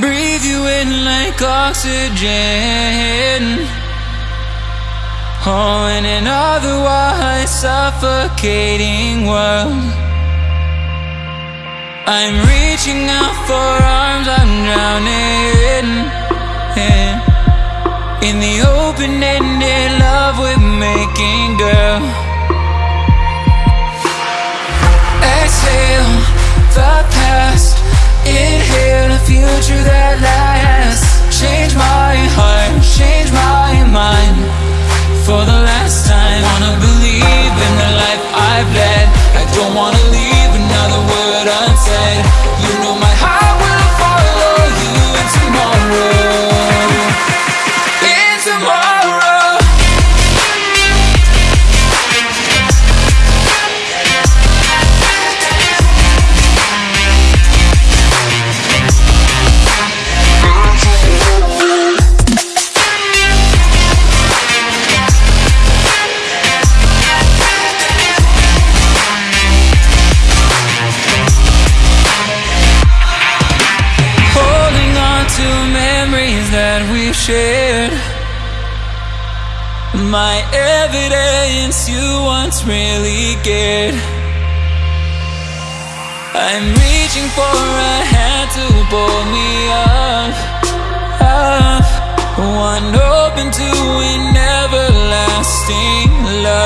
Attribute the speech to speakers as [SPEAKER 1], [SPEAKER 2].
[SPEAKER 1] Breathe you in like oxygen. Oh, in an otherwise suffocating world. I'm reaching out for arms, I'm drowning in, in the open-ended love we're making, girl. shared. My evidence you once really cared. I'm reaching for a hand to pull me up, up. One open to an everlasting love.